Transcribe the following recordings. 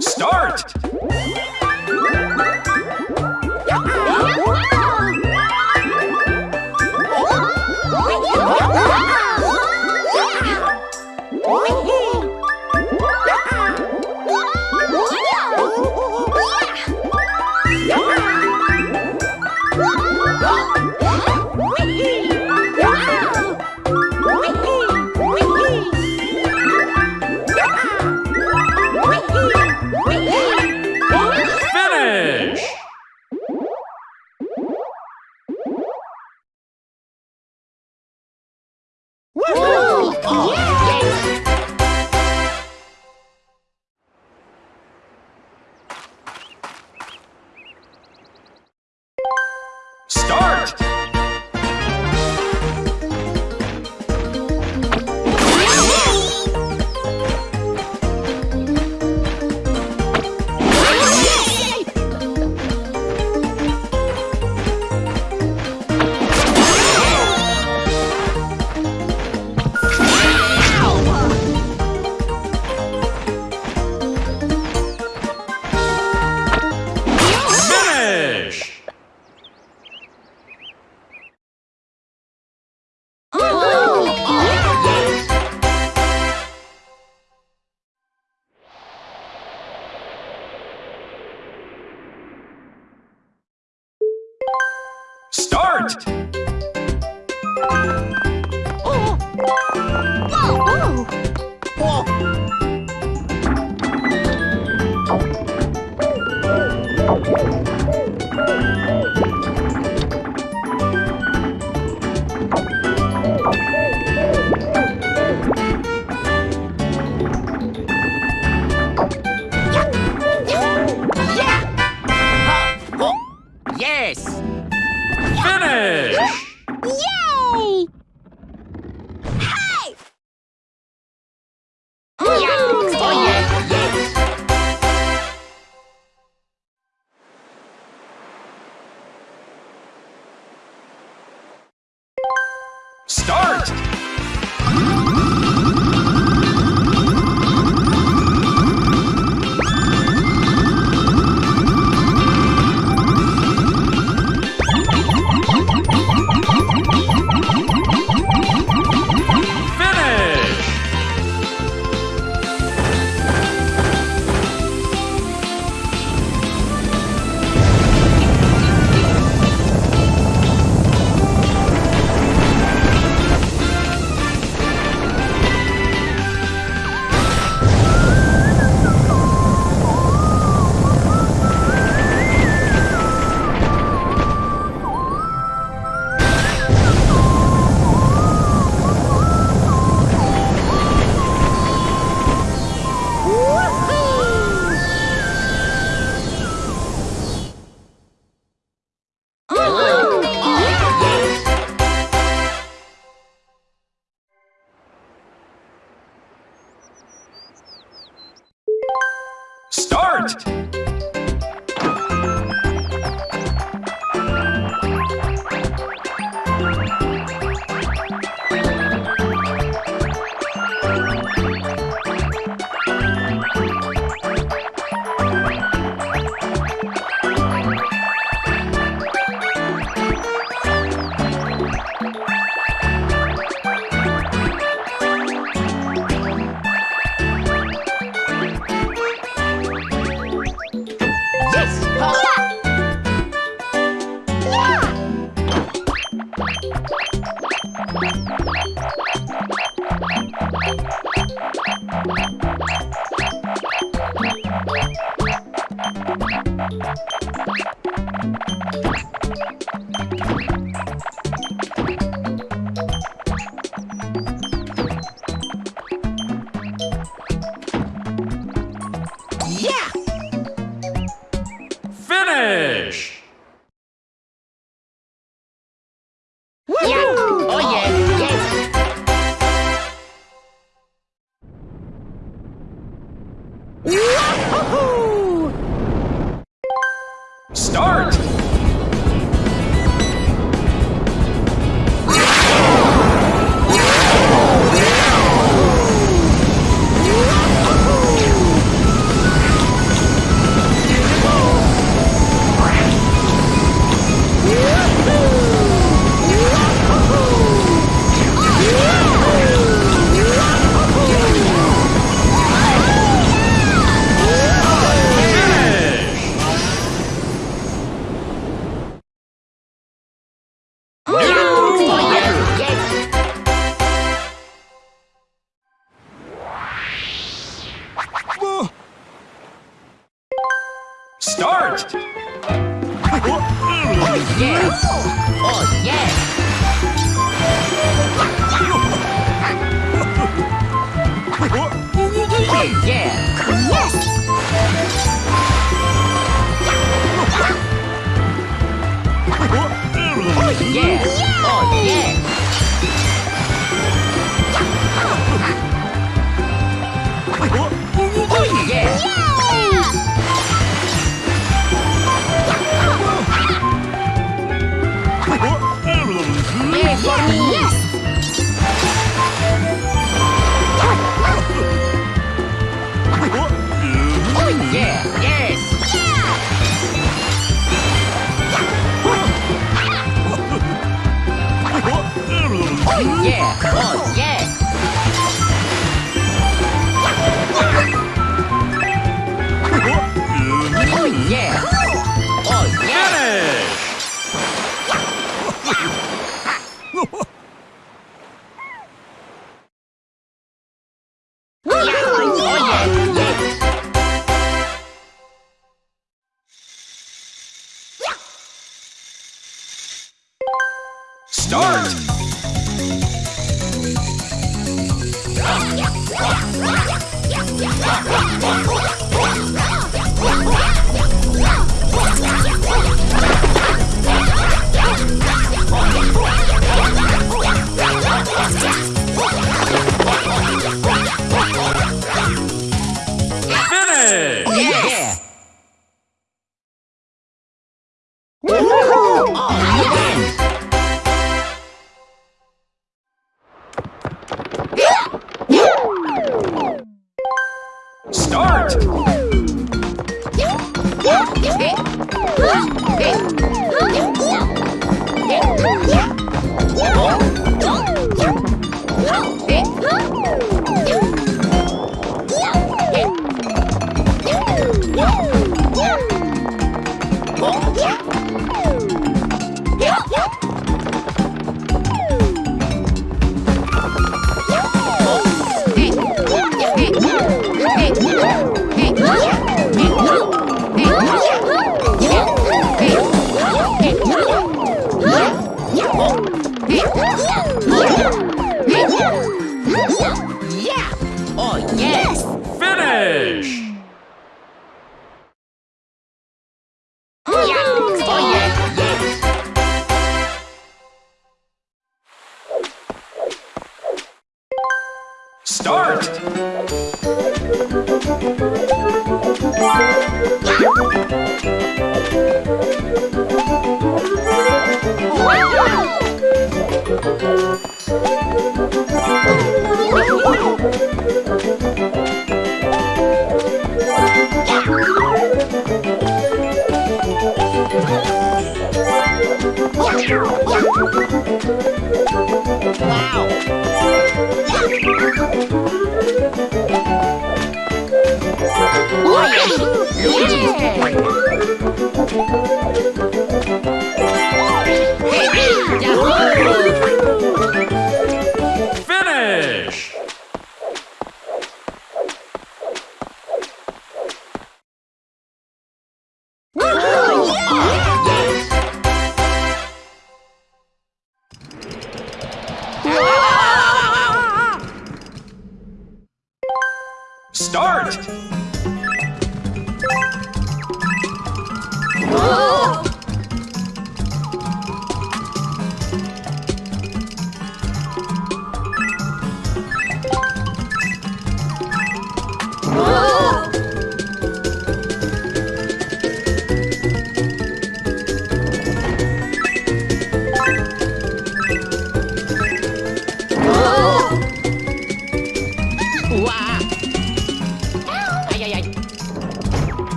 Start!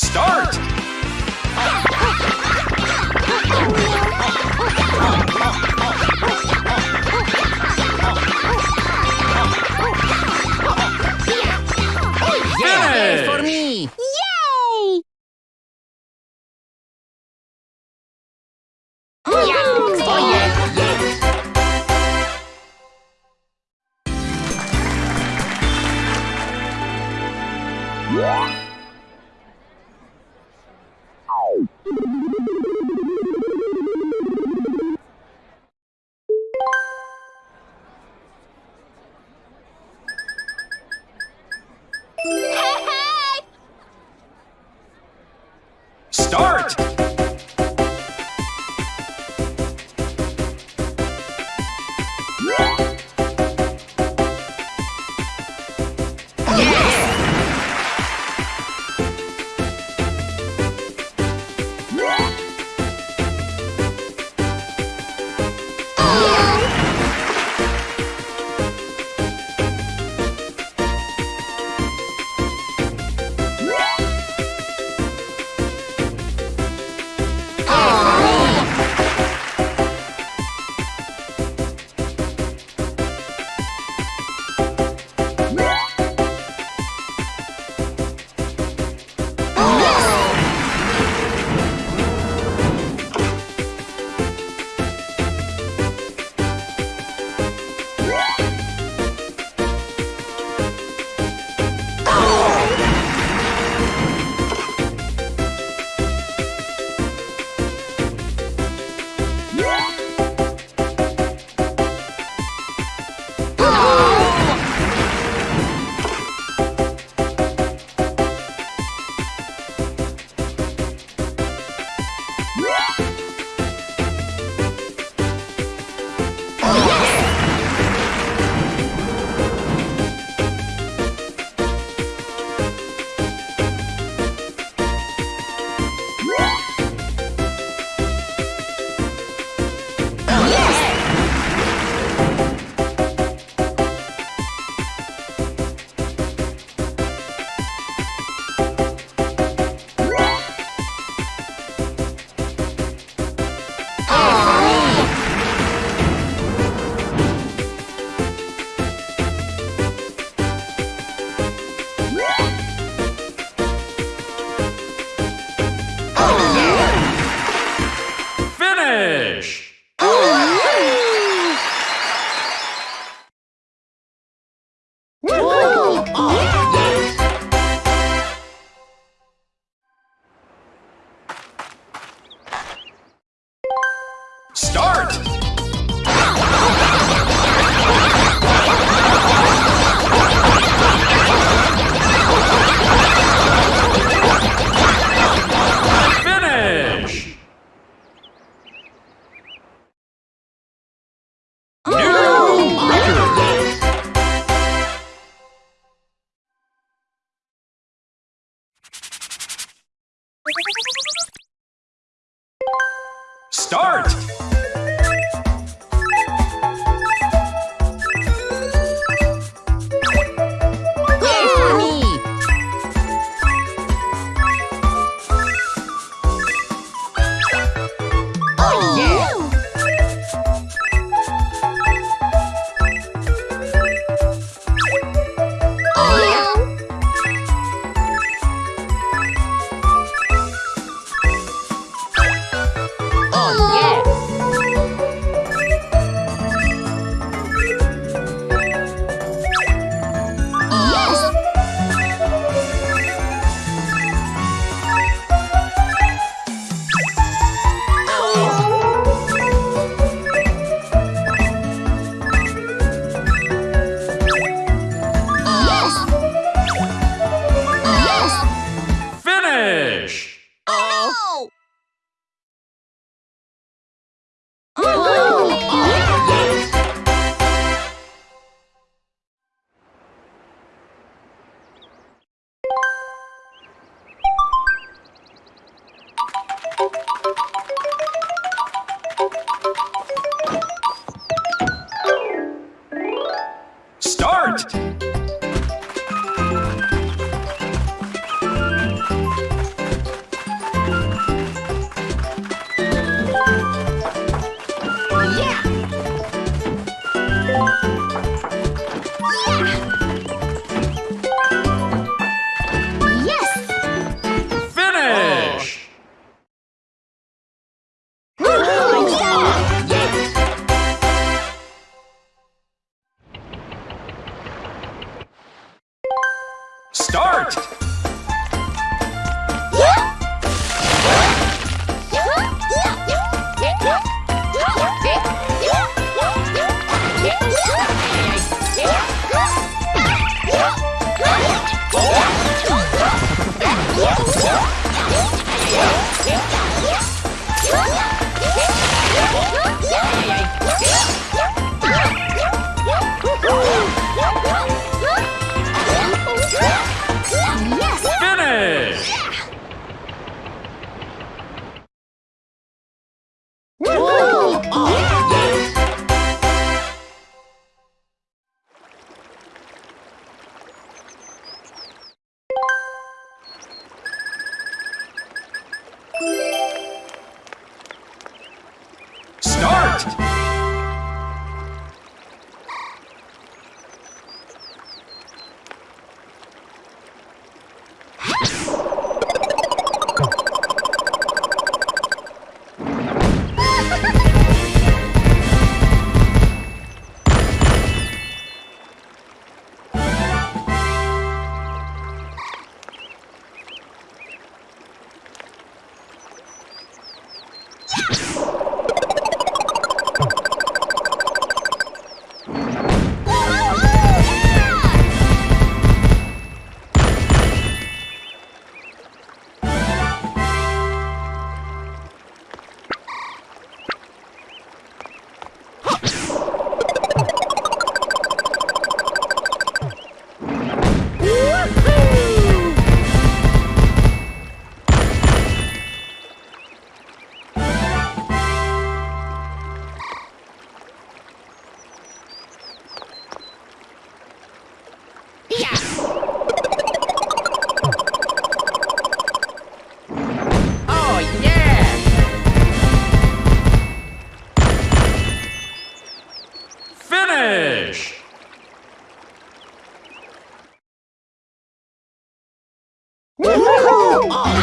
Start! Start!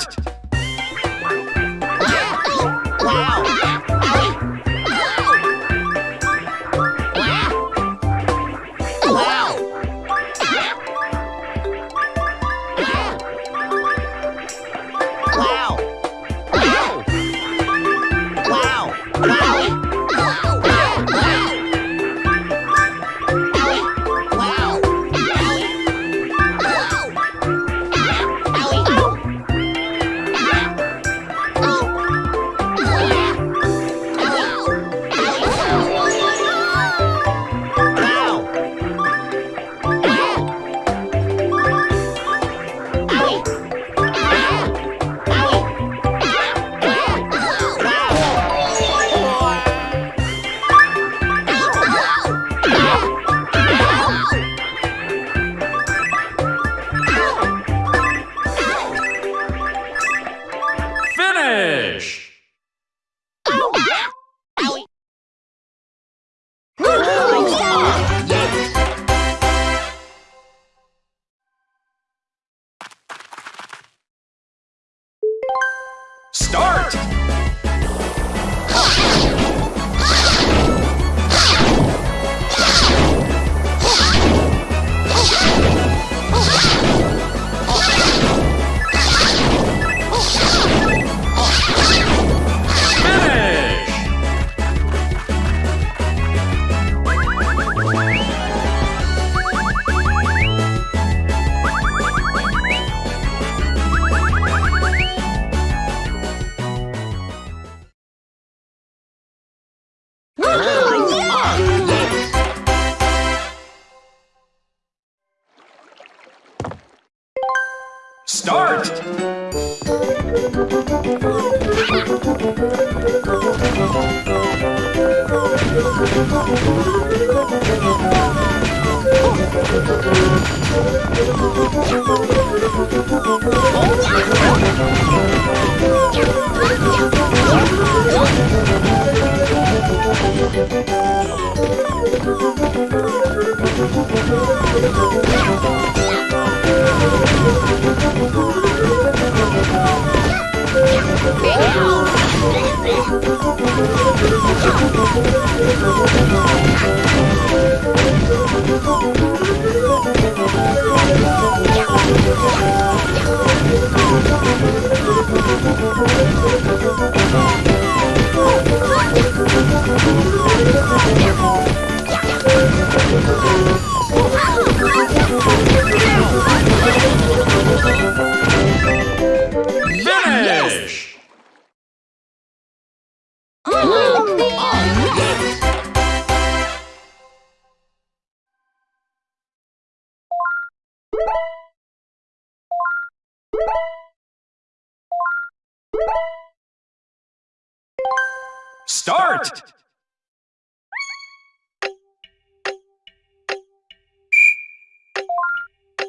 Start!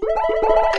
Música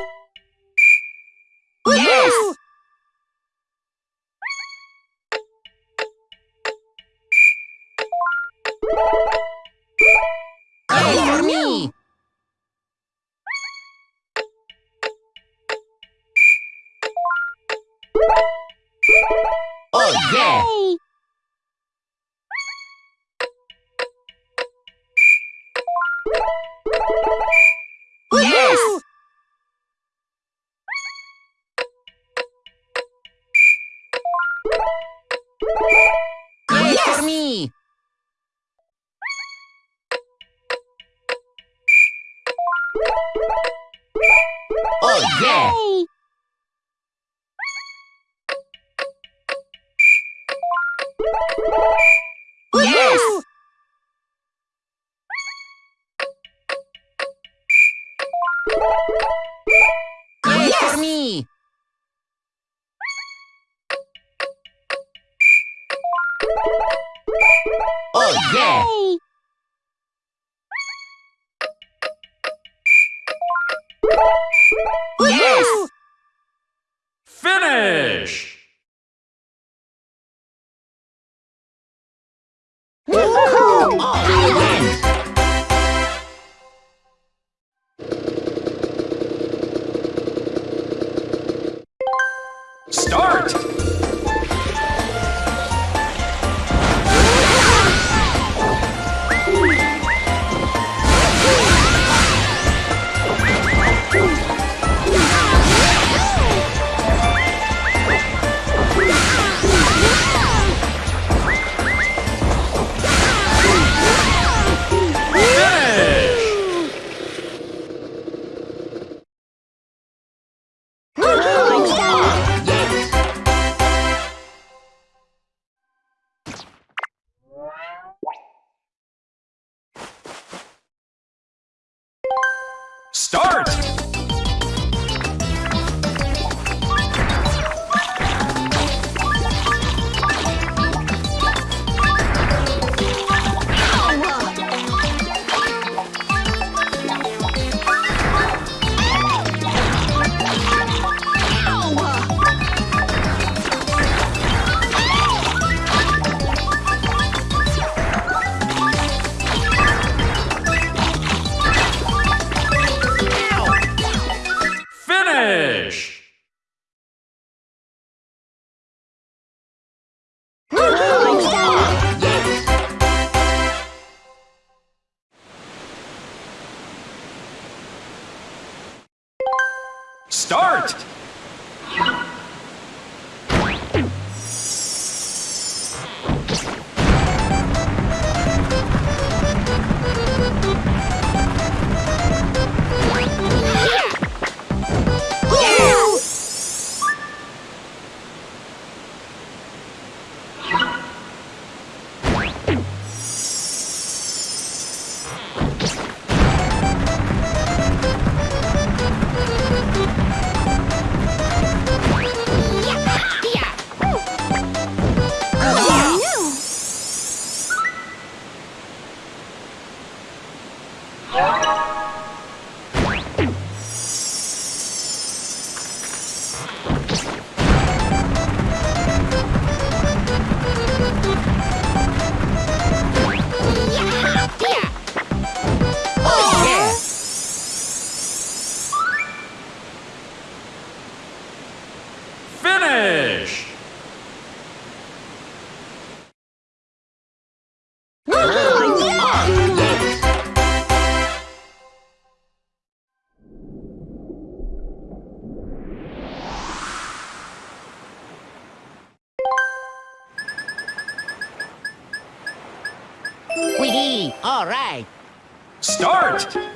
Start!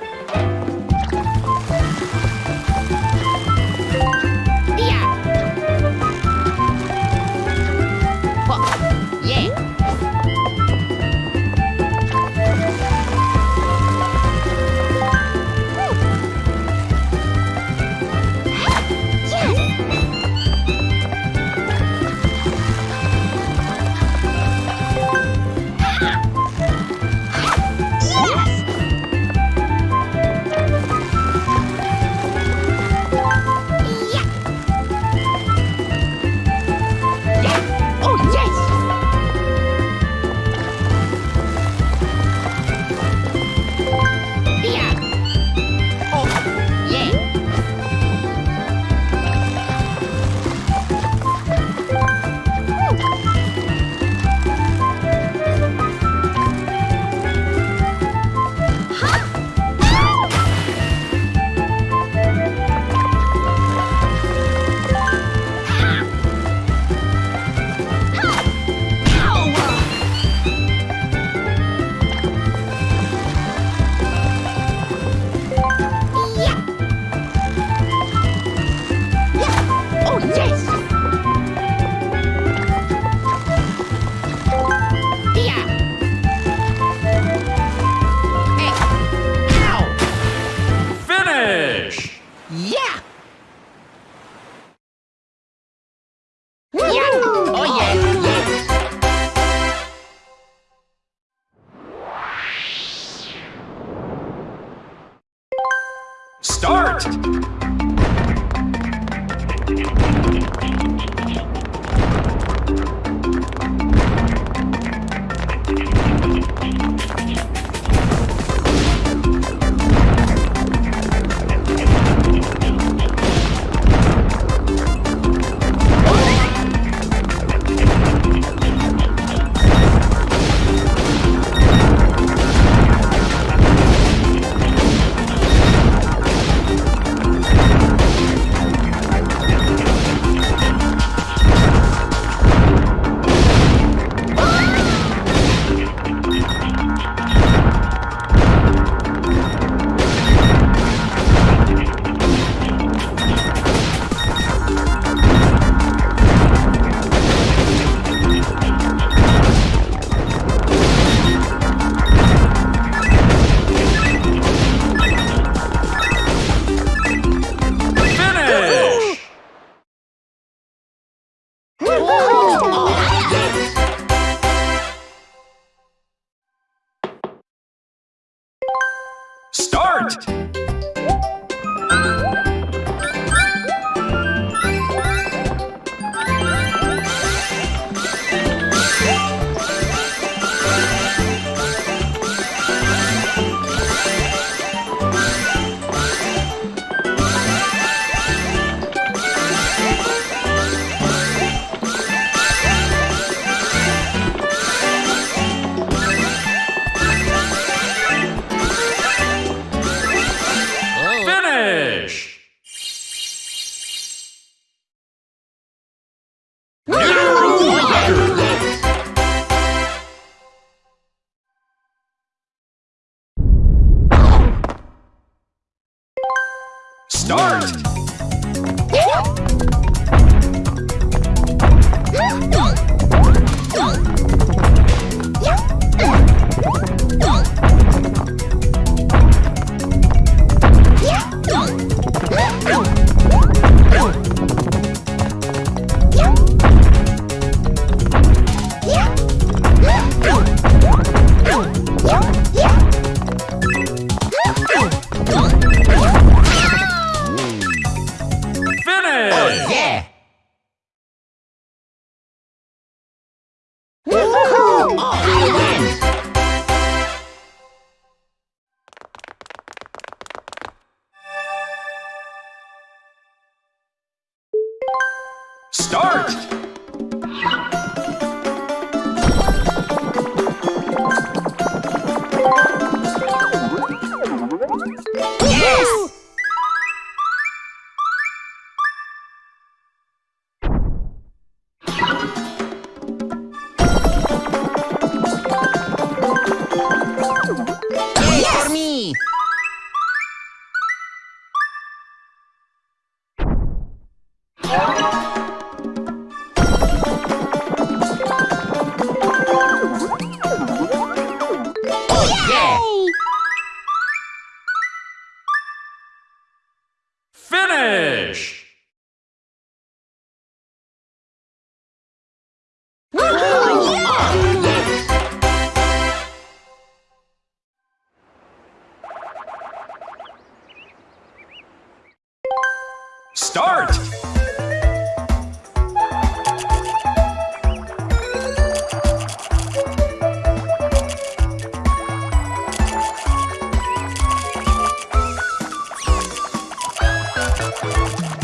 Finish!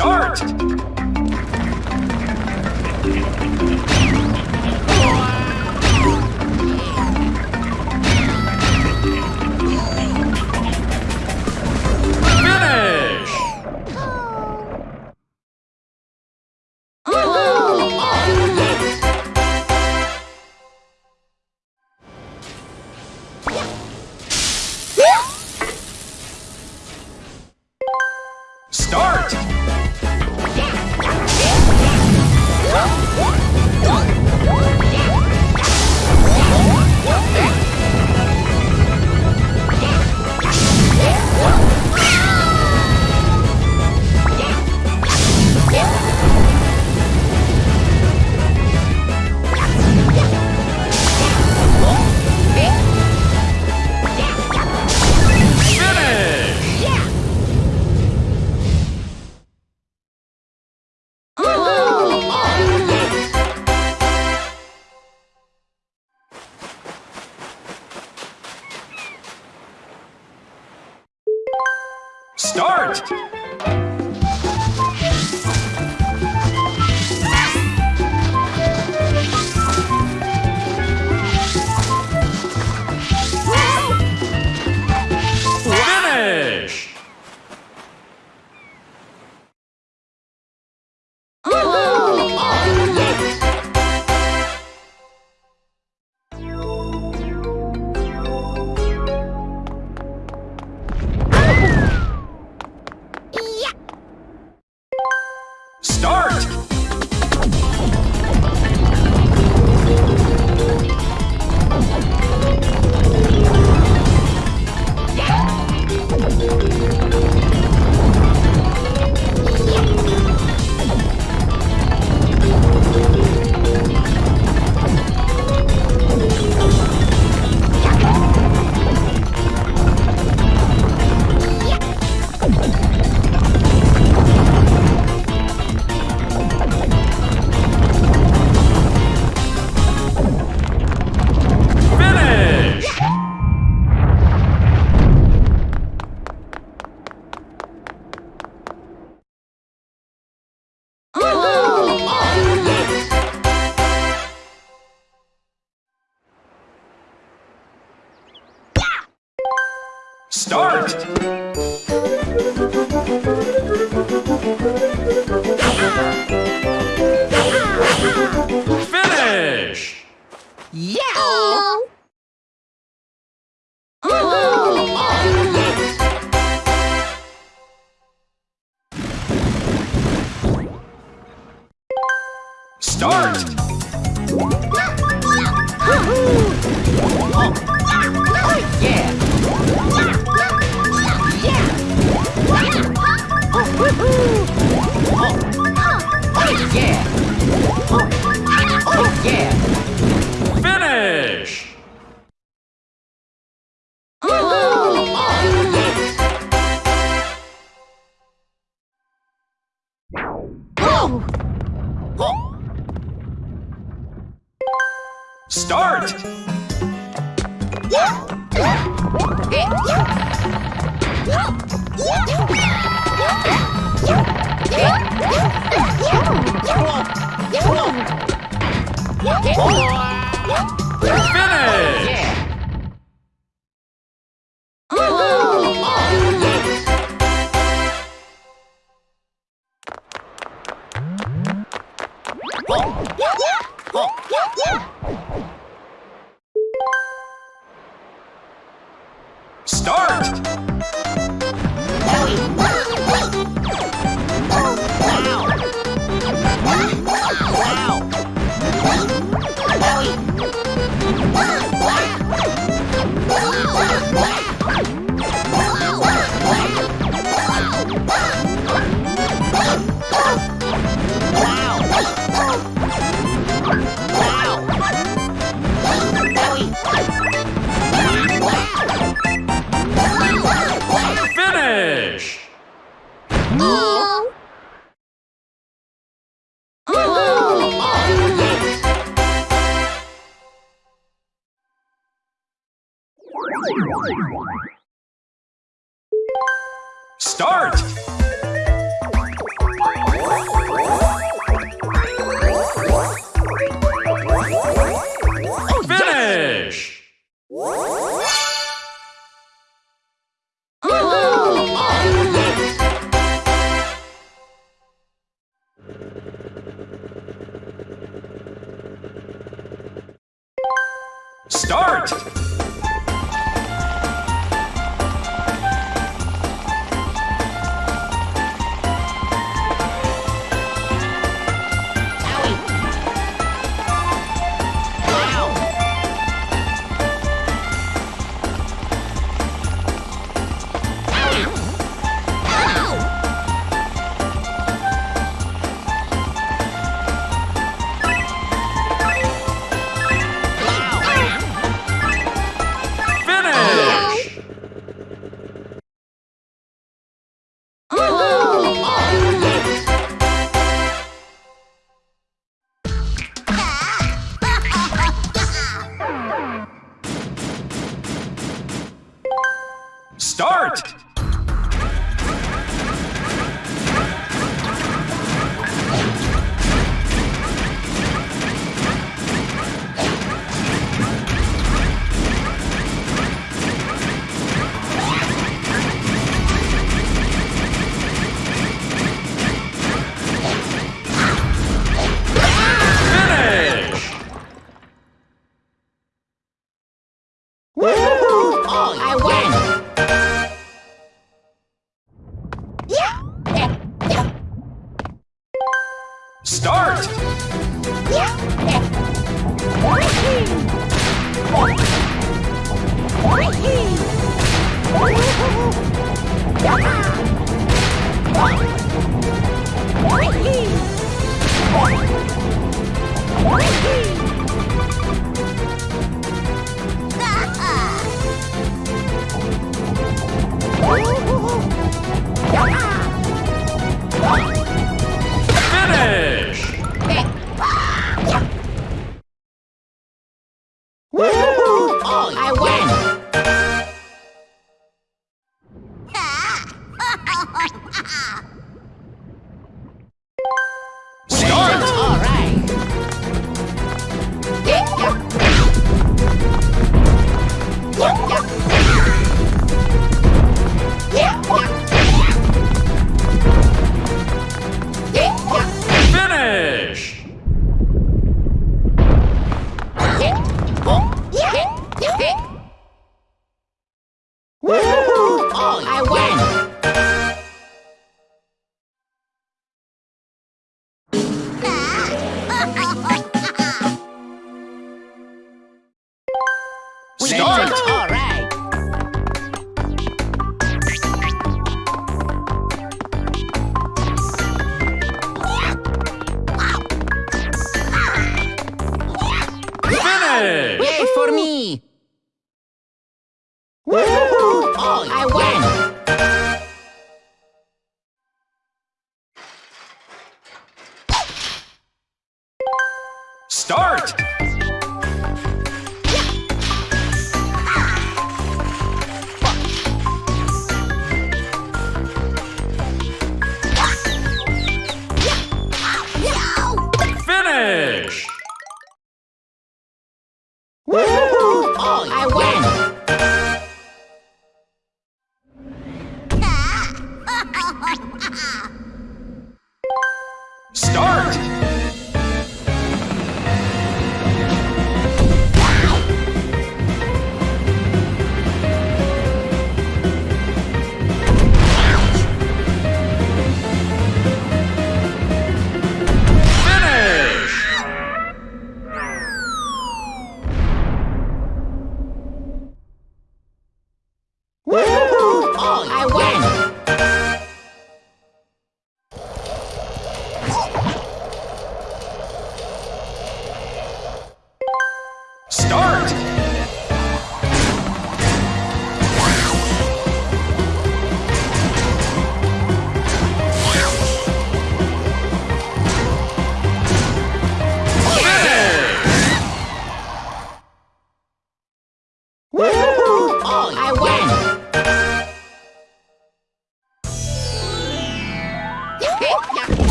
Start!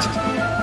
ち。